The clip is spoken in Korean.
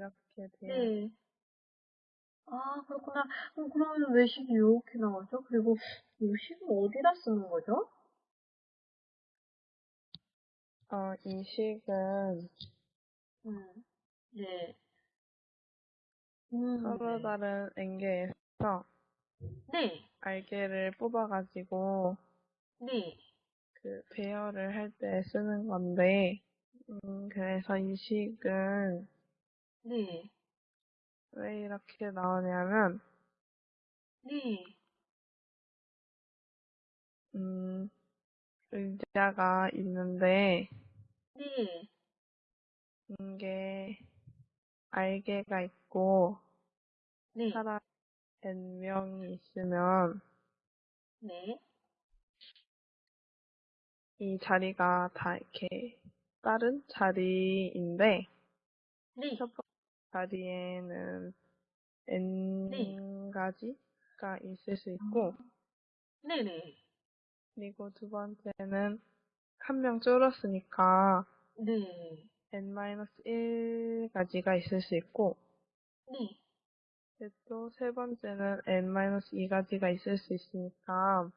이렇게 돼요. 네. 아, 그렇구나. 어, 그러면 외식이 이렇게 나오죠? 그리고 요식은 어디다 쓰는 거죠? 어, 이 식은 음, 네. 음, 서로 네. 다른 앵게에서 네, 알게를 뽑아가지고 네. 그 배열을 할 때 쓰는 건데, 음, 그래서 이 식은 네, 왜 이렇게 나오냐면, 네, 음, 의자가 있는데, 네, 이게 알개가 있고, 네, 사람 n명이 있으면, 네, 이 자리가 다 이렇게 다른 자리인데, 네, 첫 번째 자리에는 n 가지가 있을 수 있고, 네, 네, 그리고 두 번째는 한 명 줄었으니까 네, n-1가지가 있을 수 있고, 네, 또 세 번째는 n-2가지가 있을 수 있으니까